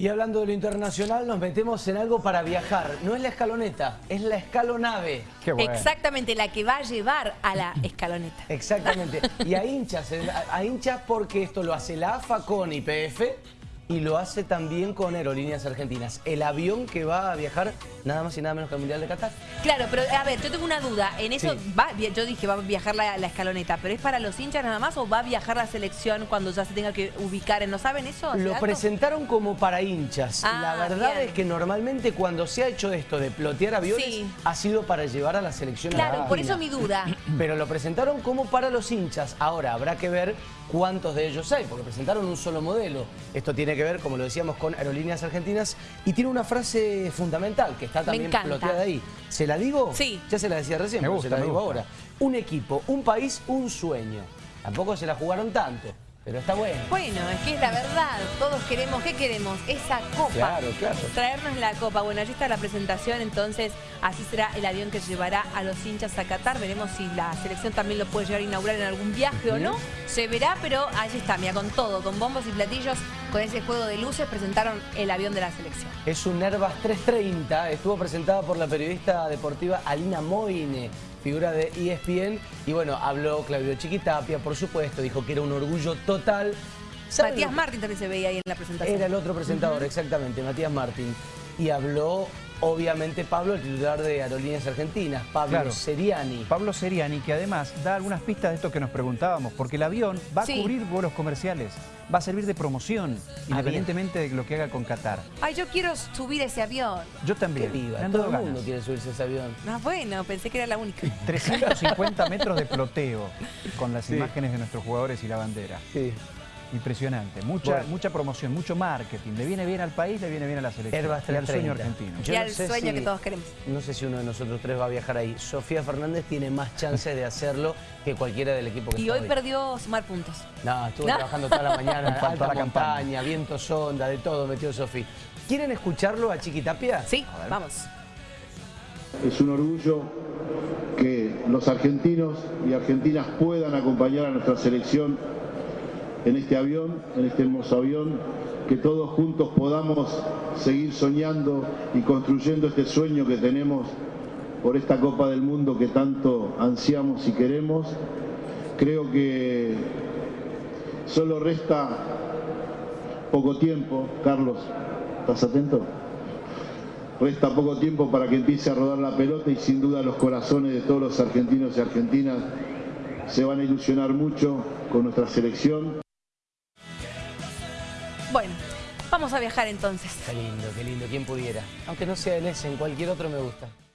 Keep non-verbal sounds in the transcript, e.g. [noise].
Y hablando de lo internacional, nos metemos en algo para viajar. No es la escaloneta, es la escalonave. Qué bueno. Exactamente, la que va a llevar a la [laughs] escaloneta. Exactamente. Y a hinchas, a hinchas porque esto lo hace la AFA con IPF y lo hace también con Aerolíneas Argentinas. El avión que va a viajar nada más y nada menos que al Mundial de Qatar. Claro, pero a ver, yo tengo una duda. En eso Sí. va, yo dije va a viajar la, la escaloneta, pero ¿es para los hinchas nada más o va a viajar la selección cuando ya se tenga que ubicar? en- ¿No saben eso? ¿Hace Lo dato? presentaron como para hinchas. Ah, la verdad bien. es que normalmente cuando se ha hecho esto de plotear aviones Sí. ha sido para llevar a la selección Claro, por argentina. eso mi duda. [clears throat] Pero lo presentaron como para los hinchas. Ahora habrá que ver cuántos de ellos hay, porque presentaron un solo modelo. Esto tiene que ver, como lo decíamos, con Aerolíneas Argentinas y tiene una frase fundamental que está también ploteada ahí. ¿Se la digo? Sí. Ya se la decía recién, Me pero se la digo gusta. ahora. Un equipo, un país, un sueño. Tampoco se la jugaron tanto, pero está bueno. Bueno, es que es la verdad. Todos queremos, ¿qué queremos? Esa copa. Claro, claro. Traernos la copa. Bueno, allí está la presentación, entonces así será el avión que llevará a los hinchas a Qatar. Veremos si la selección también lo puede llegar a inaugurar en algún viaje o no. Se verá, pero allí está, mira, con todo, con bombos y platillos, con ese juego de luces, presentaron el avión de la selección. Es un Airbus 330, estuvo presentada por la periodista deportiva Alina Moine, figura de ESPN, y bueno, habló Claudio Chiquitapia, por supuesto, dijo que era un orgullo total. ¿Saben Matías Martín también se veía ahí en la presentación. Era el otro presentador, exactamente, Matías Martín. Y habló, obviamente, Pablo, el titular de Aerolíneas Argentinas, Pablo Claro. Seriani. Pablo Seriani, que además da algunas pistas de esto que nos preguntábamos, porque el avión va a cubrir vuelos comerciales, va a servir de promoción, Ah, independientemente de lo que haga con Qatar. Ay, yo quiero subir ese avión. Yo Qué también. viva, han todo el mundo quiere subirse a ese avión. Ah, bueno, pensé que era la única. [laughs] 350 [laughs] metros de ploteo con las Sí. imágenes de nuestros jugadores y la bandera. Sí. Impresionante. Mucha, Bueno. mucha promoción, mucho marketing. Le viene bien al país, le viene bien a la selección. Y al sueño 330. argentino. Yo y no al sueño si- que todos queremos. No sé si uno de nosotros tres va a viajar ahí. Sofía Fernández tiene más chances de hacerlo que cualquiera del equipo que Y está hoy perdió sumar puntos. No, estuvo ¿No? trabajando toda la [laughs] mañana, alta la campaña. viento sonda, de todo metió Sofía. ¿Quieren escucharlo a Chiquitapia? Sí, A ver. vamos. Es un orgullo que los argentinos y argentinas puedan acompañar a nuestra selección en este avión, en este hermoso avión, que todos juntos podamos seguir soñando y construyendo este sueño que tenemos por esta Copa del Mundo que tanto ansiamos y queremos. Creo que solo resta poco tiempo. Carlos, ¿estás atento? Resta poco tiempo para que empiece a rodar la pelota y sin duda los corazones de todos los argentinos y argentinas se van a ilusionar mucho con nuestra selección. Bueno, vamos a viajar entonces. Qué lindo, qué lindo, quien pudiera. Aunque no sea en ese, en cualquier otro me gusta.